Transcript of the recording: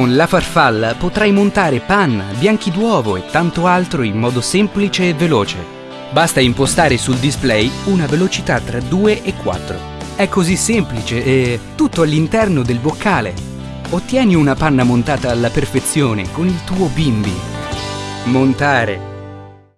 Con la farfalla potrai montare panna, bianchi d'uovo e tanto altro in modo semplice e veloce. Basta impostare sul display una velocità tra 2 e 4. È così semplice e tutto all'interno del boccale. Ottieni una panna montata alla perfezione con il tuo bimbi. Montare